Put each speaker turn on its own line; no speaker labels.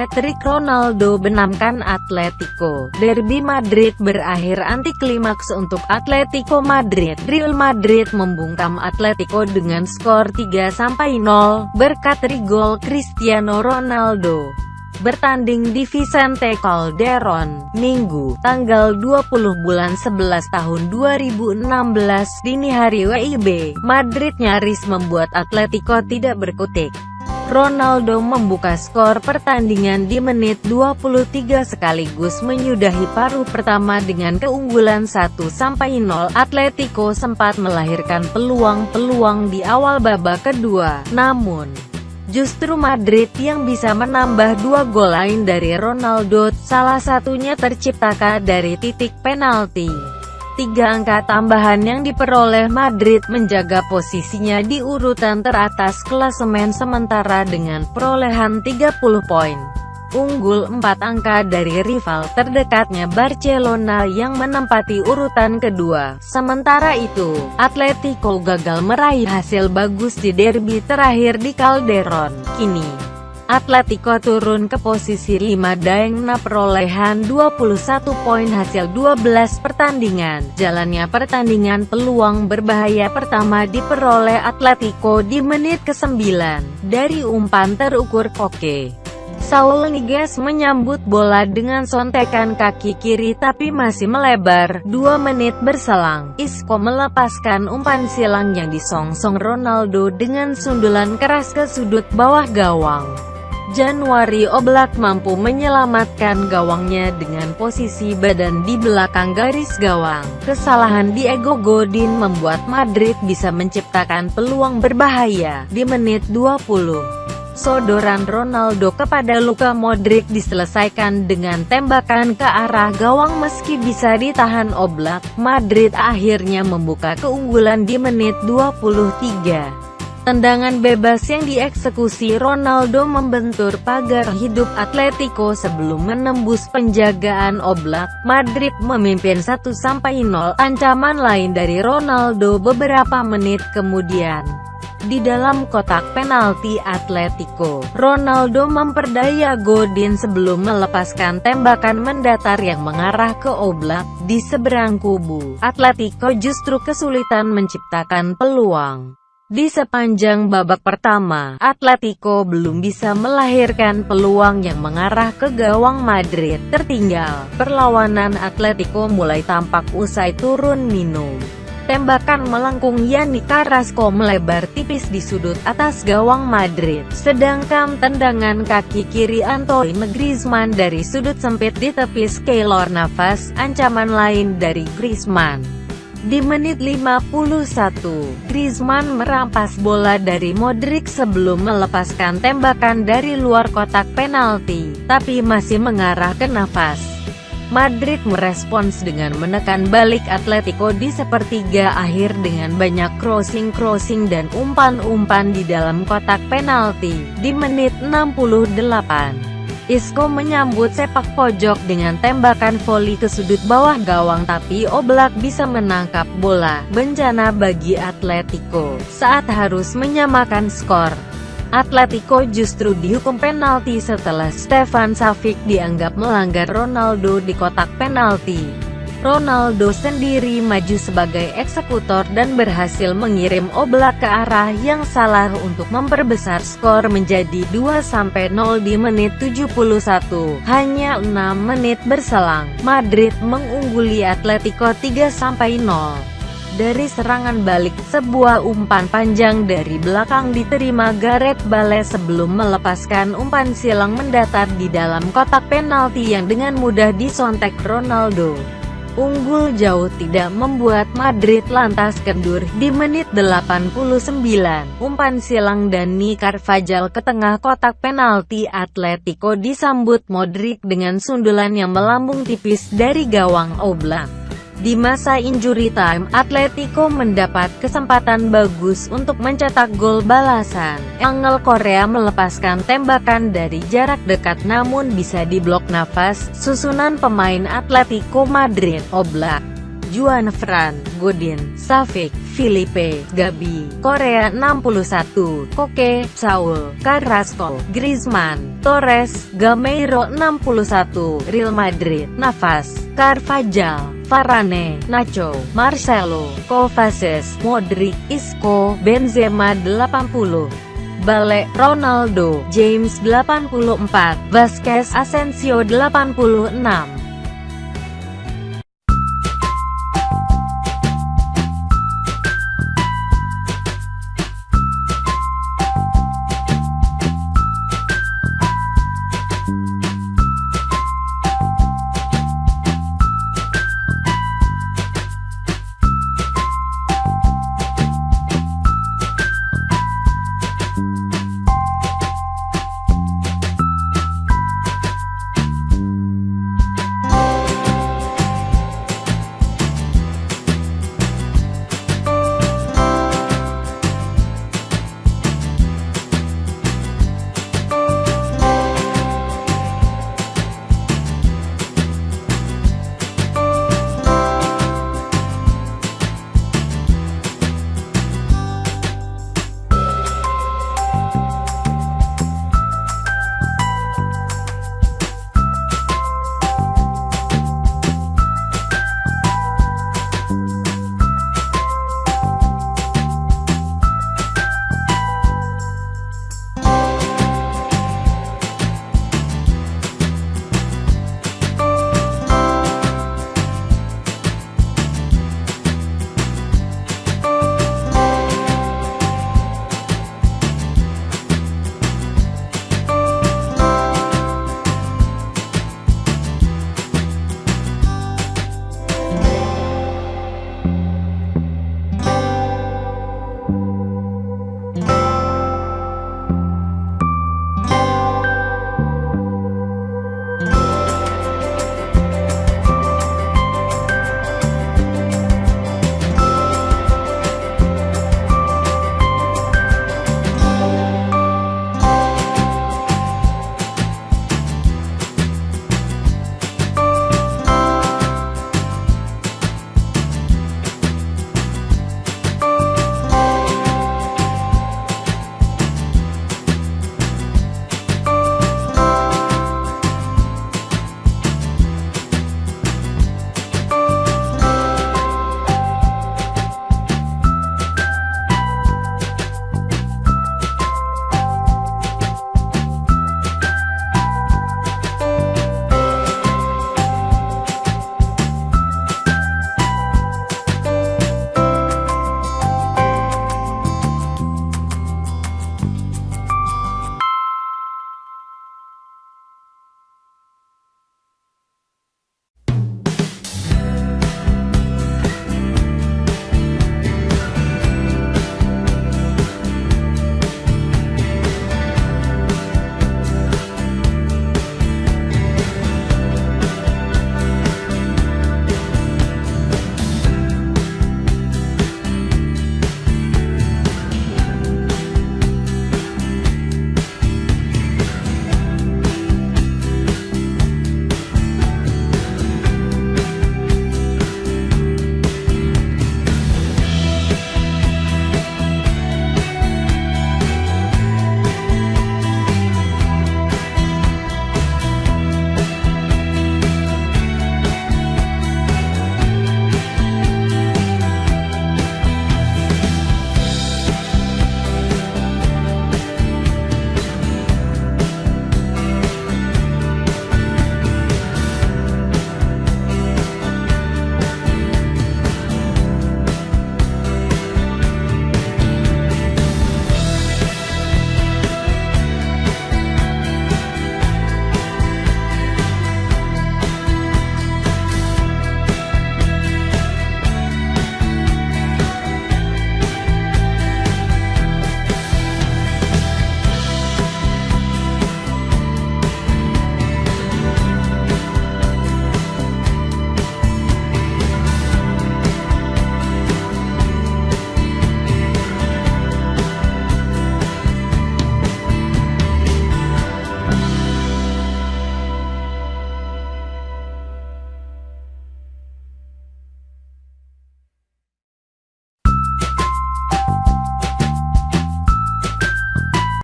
hat-trick Ronaldo benamkan Atletico. Derby Madrid berakhir anti klimaks untuk Atletico Madrid. Real Madrid membungkam Atletico dengan skor 3-0 berkat gol Cristiano Ronaldo bertanding di Vicente Calderon, Minggu, tanggal 20 bulan 11 tahun 2016, dini hari WIB, Madrid nyaris membuat Atletico tidak berkutik. Ronaldo membuka skor pertandingan di menit 23 sekaligus menyudahi paruh pertama dengan keunggulan 1-0. Atletico sempat melahirkan peluang-peluang di awal babak kedua, namun Justru Madrid yang bisa menambah dua gol lain dari Ronaldo, salah satunya terciptakan dari titik penalti. Tiga angka tambahan yang diperoleh Madrid menjaga posisinya di urutan teratas klasemen sementara dengan perolehan 30 poin unggul 4 angka dari rival terdekatnya Barcelona yang menempati urutan kedua. Sementara itu, Atletico gagal meraih hasil bagus di derby terakhir di Calderon. Kini, Atletico turun ke posisi 5 dengan perolehan 21 poin hasil 12 pertandingan. Jalannya pertandingan peluang berbahaya pertama diperoleh Atletico di menit ke-9 dari umpan terukur Koke. Saul Niguez menyambut bola dengan sontekan kaki kiri tapi masih melebar. Dua menit berselang, Isco melepaskan umpan silang yang disongsong Ronaldo dengan sundulan keras ke sudut bawah gawang. Januari Oblak mampu menyelamatkan gawangnya dengan posisi badan di belakang garis gawang. Kesalahan Diego Godin membuat Madrid bisa menciptakan peluang berbahaya di menit 20. Sodoran Ronaldo kepada Luka Modric diselesaikan dengan tembakan ke arah gawang meski bisa ditahan Oblak. Madrid akhirnya membuka keunggulan di menit 23. Tendangan bebas yang dieksekusi Ronaldo membentur pagar hidup Atletico sebelum menembus penjagaan Oblak. Madrid memimpin 1-0 ancaman lain dari Ronaldo beberapa menit kemudian. Di dalam kotak penalti Atletico, Ronaldo memperdaya Godin sebelum melepaskan tembakan mendatar yang mengarah ke Oblak. Di seberang kubu, Atletico justru kesulitan menciptakan peluang. Di sepanjang babak pertama, Atletico belum bisa melahirkan peluang yang mengarah ke gawang Madrid. Tertinggal, perlawanan Atletico mulai tampak usai turun minum. Tembakan melengkung Yani Carrasco melebar tipis di sudut atas gawang Madrid, sedangkan tendangan kaki kiri Antoine Griezmann dari sudut sempit di tepis Keylor Navas, ancaman lain dari Griezmann. Di menit 51, Griezmann merampas bola dari Modric sebelum melepaskan tembakan dari luar kotak penalti, tapi masih mengarah ke Navas. Madrid merespons dengan menekan balik Atletico di sepertiga akhir dengan banyak crossing-crossing dan umpan-umpan di dalam kotak penalti. Di menit 68, Isco menyambut sepak pojok dengan tembakan voli ke sudut bawah gawang tapi Oblak bisa menangkap bola. Bencana bagi Atletico saat harus menyamakan skor. Atletico justru dihukum penalti setelah Stefan Savic dianggap melanggar Ronaldo di kotak penalti. Ronaldo sendiri maju sebagai eksekutor dan berhasil mengirim Oblak ke arah yang salah untuk memperbesar skor menjadi 2-0 di menit 71. Hanya 6 menit berselang, Madrid mengungguli Atletico 3-0. Dari serangan balik, sebuah umpan panjang dari belakang diterima Gareth Bale sebelum melepaskan umpan silang mendatar di dalam kotak penalti yang dengan mudah disontek Ronaldo. Unggul jauh tidak membuat Madrid lantas kendur di menit 89. Umpan silang Dani Carvajal ke tengah kotak penalti Atletico disambut Modric dengan sundulan yang melambung tipis dari gawang Oblak. Di masa injury time, Atletico mendapat kesempatan bagus untuk mencetak gol balasan. Angel Korea melepaskan tembakan dari jarak dekat namun bisa diblok nafas, susunan pemain Atletico Madrid, Oblak. Juan Fran, Godin, Safik, Filipe, Gabi, Korea 61, Koke, Saul, Carrasco, Griezmann, Torres, Gameiro 61, Real Madrid, Navas, Carvajal, Varane, Nacho, Marcelo, Kovacic, Modric, Isco, Benzema 80. Bale, Ronaldo, James 84, Vasquez Asensio 86.